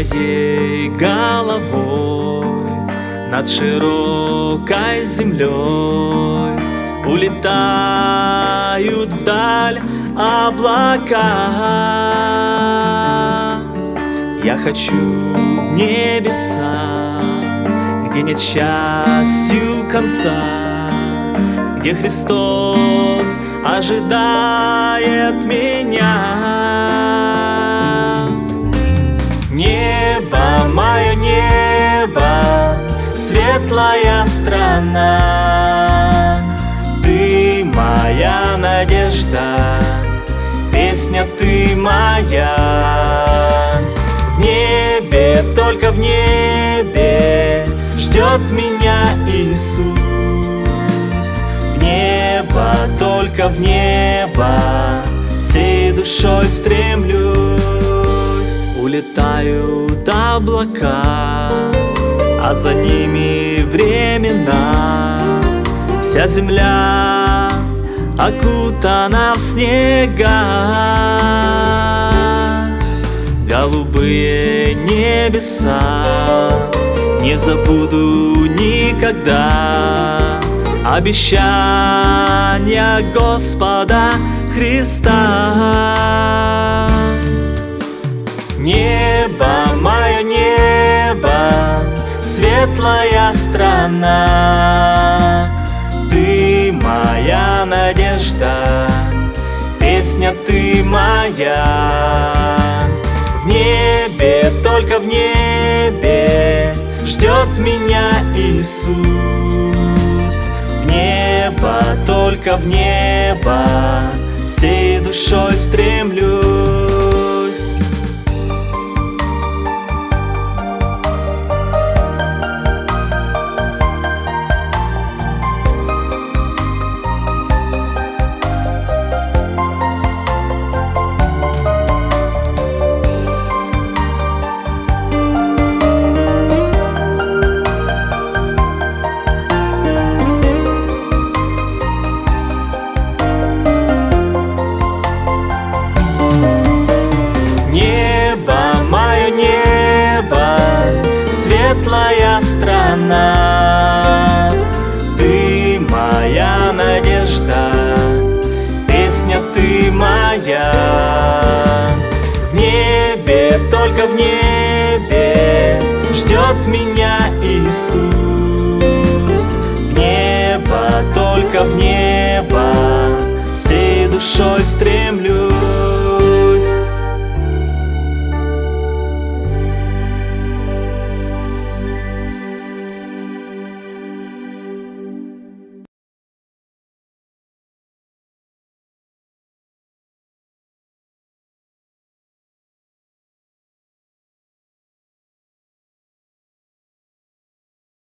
моей головой Над широкой землей Улетают вдаль облака. Я хочу в небеса Где нет счастью конца Где Христос ожидает меня страна Ты моя надежда, песня ты моя. В небе, только в небе ждет меня Иисус. В небо, только в небо всей душой стремлюсь. Улетают облака, а за ними времена. Вся земля окутана в снега Голубые небеса Не забуду никогда. Обещания Господа Христа. Небо, светлая страна. Ты моя надежда, песня ты моя. В небе, только в небе ждет меня Иисус. В небо, только в небо всей душой стремлюсь светлая страна. Ты моя надежда, песня ты моя. В небе, только в небе ждет меня Иисус. В небо, только в небо всей душой стремлюсь